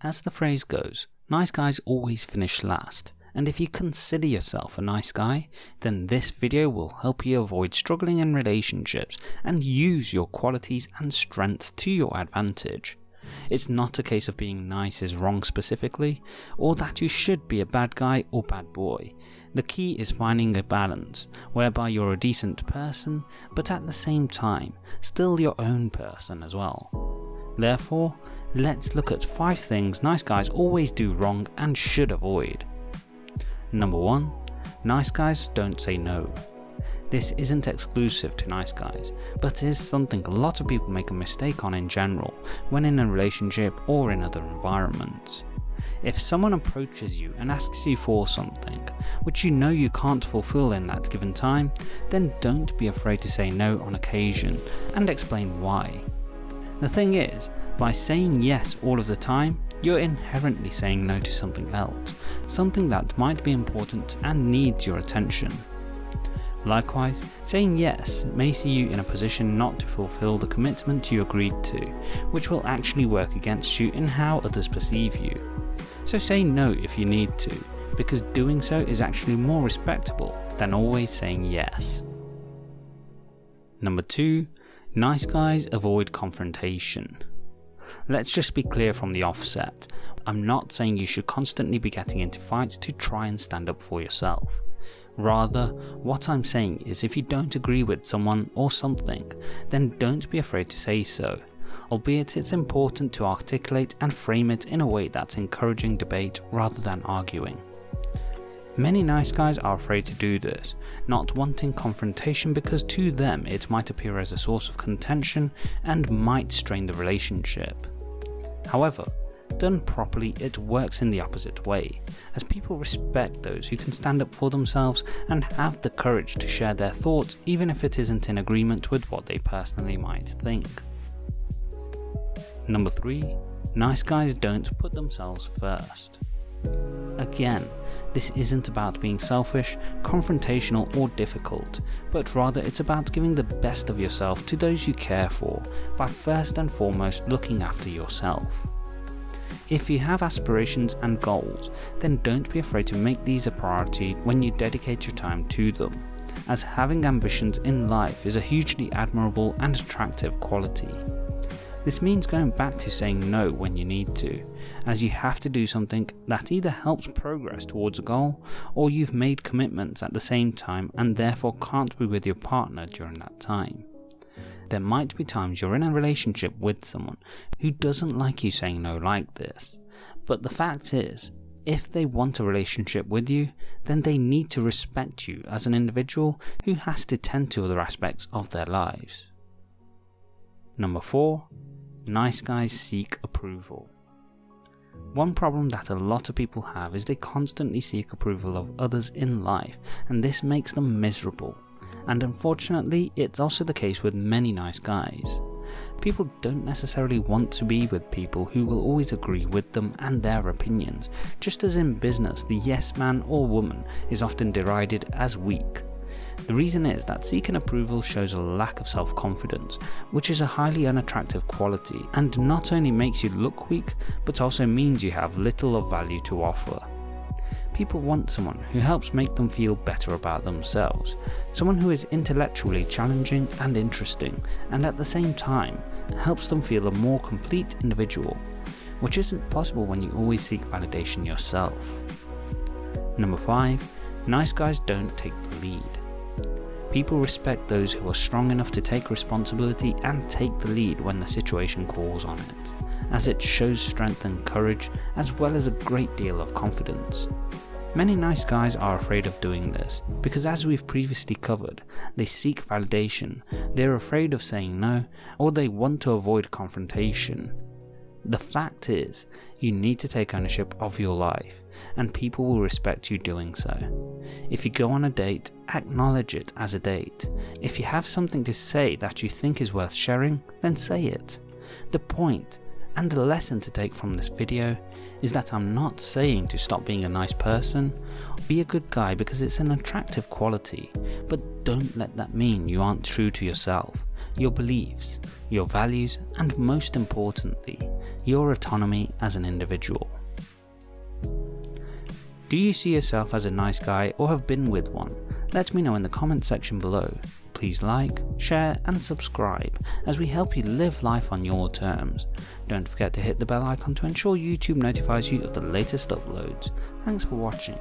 As the phrase goes, nice guys always finish last, and if you consider yourself a nice guy, then this video will help you avoid struggling in relationships and use your qualities and strength to your advantage. It's not a case of being nice is wrong specifically, or that you should be a bad guy or bad boy. The key is finding a balance, whereby you're a decent person, but at the same time, still your own person as well. Therefore, let's look at 5 things nice guys always do wrong and should avoid. Number 1. Nice guys don't say no. This isn't exclusive to nice guys, but is something a lot of people make a mistake on in general when in a relationship or in other environments. If someone approaches you and asks you for something, which you know you can't fulfill in that given time, then don't be afraid to say no on occasion and explain why. The thing is, by saying yes all of the time, you're inherently saying no to something else, something that might be important and needs your attention. Likewise, saying yes may see you in a position not to fulfill the commitment you agreed to, which will actually work against you in how others perceive you. So say no if you need to, because doing so is actually more respectable than always saying yes. Number 2. Nice guys avoid confrontation. Let's just be clear from the offset, I'm not saying you should constantly be getting into fights to try and stand up for yourself. Rather, what I'm saying is if you don't agree with someone or something, then don't be afraid to say so, albeit it's important to articulate and frame it in a way that's encouraging debate rather than arguing. Many nice guys are afraid to do this, not wanting confrontation because to them it might appear as a source of contention and might strain the relationship. However, Done properly, it works in the opposite way, as people respect those who can stand up for themselves and have the courage to share their thoughts even if it isn't in agreement with what they personally might think. Number 3. Nice guys don't put themselves first. Again, this isn't about being selfish, confrontational or difficult, but rather it's about giving the best of yourself to those you care for by first and foremost looking after yourself. If you have aspirations and goals, then don't be afraid to make these a priority when you dedicate your time to them, as having ambitions in life is a hugely admirable and attractive quality. This means going back to saying no when you need to, as you have to do something that either helps progress towards a goal, or you've made commitments at the same time and therefore can't be with your partner during that time. There might be times you're in a relationship with someone who doesn't like you saying no like this, but the fact is, if they want a relationship with you, then they need to respect you as an individual who has to tend to other aspects of their lives. Number 4. Nice guys seek approval. One problem that a lot of people have is they constantly seek approval of others in life and this makes them miserable and unfortunately it's also the case with many nice guys. People don't necessarily want to be with people who will always agree with them and their opinions, just as in business the yes man or woman is often derided as weak. The reason is that seeking approval shows a lack of self-confidence, which is a highly unattractive quality and not only makes you look weak, but also means you have little of value to offer. People want someone who helps make them feel better about themselves, someone who is intellectually challenging and interesting, and at the same time helps them feel a more complete individual, which isn't possible when you always seek validation yourself. Number 5. Nice guys don't take the lead. People respect those who are strong enough to take responsibility and take the lead when the situation calls on it, as it shows strength and courage as well as a great deal of confidence. Many nice guys are afraid of doing this, because as we've previously covered, they seek validation, they're afraid of saying no, or they want to avoid confrontation. The fact is, you need to take ownership of your life, and people will respect you doing so. If you go on a date, acknowledge it as a date. If you have something to say that you think is worth sharing, then say it. The point and the lesson to take from this video is that I'm not saying to stop being a nice person, be a good guy because it's an attractive quality, but don't let that mean you aren't true to yourself, your beliefs, your values, and most importantly, your autonomy as an individual. Do you see yourself as a nice guy or have been with one? Let me know in the comment section below. Please like, share and subscribe as we help you live life on your terms. Don't forget to hit the bell icon to ensure YouTube notifies you of the latest uploads. Thanks for watching.